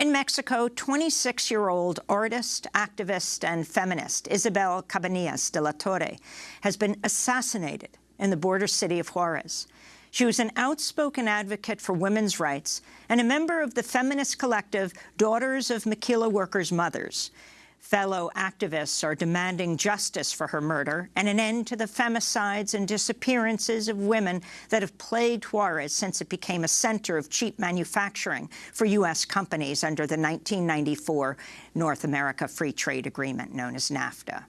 In Mexico, 26-year-old artist, activist, and feminist Isabel Cabanillas de la Torre has been assassinated in the border city of Juarez. She was an outspoken advocate for women's rights and a member of the feminist collective Daughters of Maquila Workers' Mothers. Fellow activists are demanding justice for her murder and an end to the femicides and disappearances of women that have plagued Juarez since it became a center of cheap manufacturing for U.S. companies under the 1994 North America Free Trade Agreement known as NAFTA.